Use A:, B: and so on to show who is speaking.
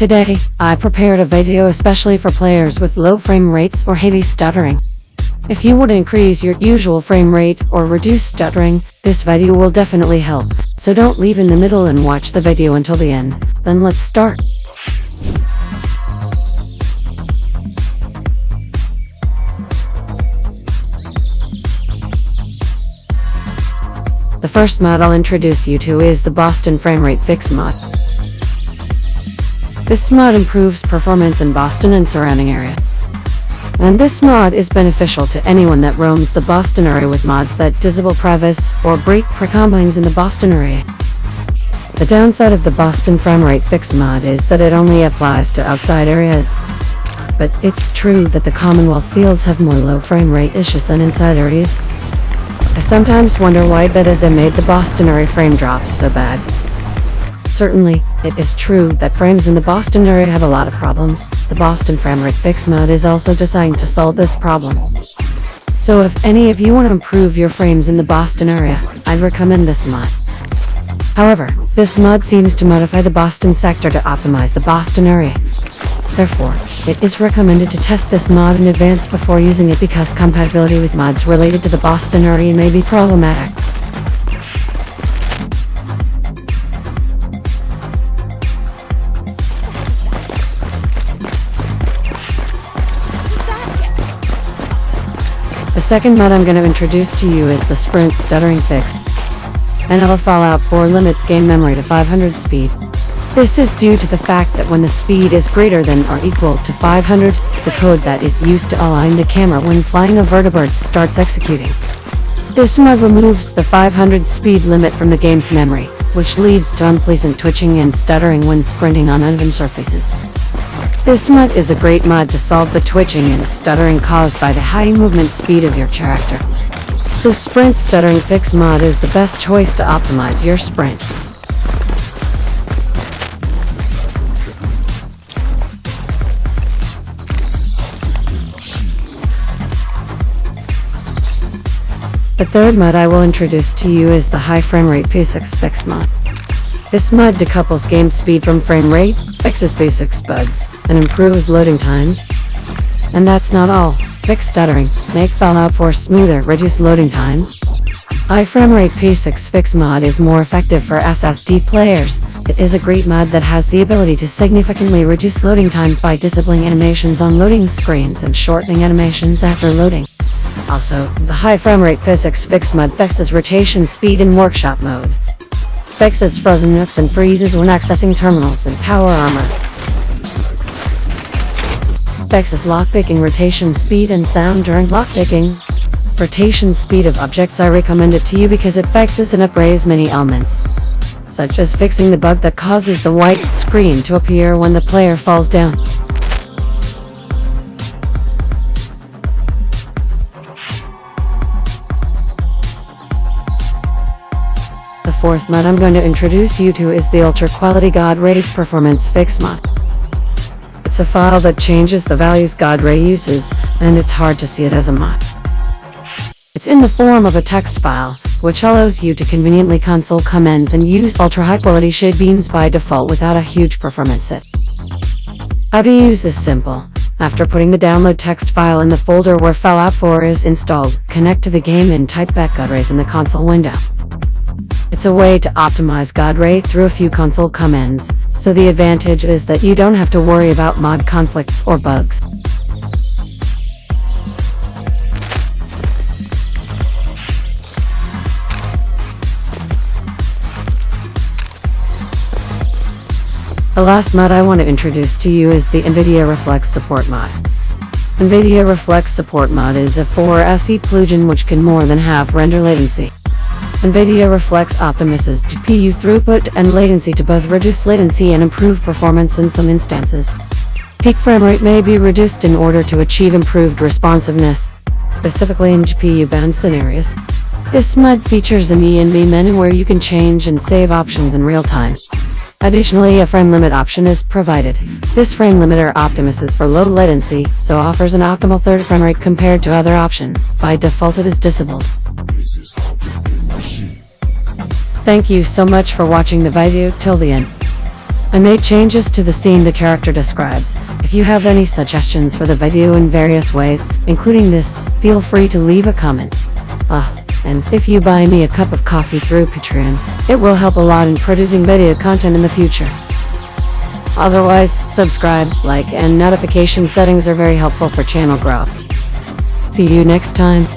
A: Today, I prepared a video especially for players with low frame rates or heavy stuttering. If you want to increase your usual frame rate or reduce stuttering, this video will definitely help, so don't leave in the middle and watch the video until the end. Then let's start. The first mod I'll introduce you to is the Boston Framerate Fix mod. This mod improves performance in Boston and surrounding area. And this mod is beneficial to anyone that roams the Boston area with mods that disable previs or break precombines in the Boston area. The downside of the Boston Framerate Fix mod is that it only applies to outside areas. But it's true that the Commonwealth fields have more low frame rate issues than inside areas. I sometimes wonder why Bethesda made the Boston area frame drops so bad. Certainly, it is true that frames in the Boston area have a lot of problems. The Boston Framerate Fix mod is also designed to solve this problem. So if any of you want to improve your frames in the Boston area, I'd recommend this mod. However, this mod seems to modify the Boston sector to optimize the Boston area. Therefore, it is recommended to test this mod in advance before using it because compatibility with mods related to the Boston area may be problematic. The second mod I'm going to introduce to you is the Sprint Stuttering Fix. NL Fallout 4 limits game memory to 500 speed. This is due to the fact that when the speed is greater than or equal to 500, the code that is used to align the camera when flying a vertibird starts executing. This mod removes the 500 speed limit from the game's memory, which leads to unpleasant twitching and stuttering when sprinting on uneven surfaces. This mod is a great mod to solve the twitching and stuttering caused by the high movement speed of your character. So Sprint Stuttering Fix mod is the best choice to optimize your sprint. The third mod I will introduce to you is the High Frame Rate P6 Fix mod. This mod decouples game speed from frame rate, fixes basic bugs, and improves loading times. And that's not all. Fix stuttering, make Fallout 4 smoother, reduce loading times. High frame rate P6 Fix mod is more effective for SSD players. It is a great mod that has the ability to significantly reduce loading times by disabling animations on loading screens and shortening animations after loading. Also, the high frame rate P6 Fix mod fixes rotation speed in workshop mode. Fixes frozen nooks and freezes when accessing terminals and power armor. Fixes lockpicking rotation speed and sound during lockpicking. Rotation speed of objects I recommend it to you because it fixes and upgrades many elements. Such as fixing the bug that causes the white screen to appear when the player falls down. Fourth mod I'm going to introduce you to is the Ultra Quality God Ray's Performance Fix mod. It's a file that changes the values God Ray uses, and it's hard to see it as a mod. It's in the form of a text file, which allows you to conveniently console commands and use ultra high quality shade beams by default without a huge performance hit. How to use is simple. After putting the download text file in the folder where Fallout 4 is installed, connect to the game and type back God Rays in the console window. It's a way to optimize God Ray through a few console commands, so the advantage is that you don't have to worry about mod conflicts or bugs. The last mod I want to introduce to you is the NVIDIA Reflex Support mod. NVIDIA Reflex Support mod is a 4SE plugin which can more than half render latency. NVIDIA Reflex optimizes GPU throughput and latency to both reduce latency and improve performance in some instances. Peak frame rate may be reduced in order to achieve improved responsiveness, specifically in GPU-bound scenarios. This mod features an ENV menu where you can change and save options in real time. Additionally, a frame limit option is provided. This frame limiter optimizes for low latency, so offers an optimal third frame rate compared to other options. By default it is disabled. Thank you so much for watching the video till the end. I made changes to the scene the character describes. If you have any suggestions for the video in various ways, including this, feel free to leave a comment. Ah, and if you buy me a cup of coffee through Patreon, it will help a lot in producing video content in the future. Otherwise, subscribe, like, and notification settings are very helpful for channel growth. See you next time.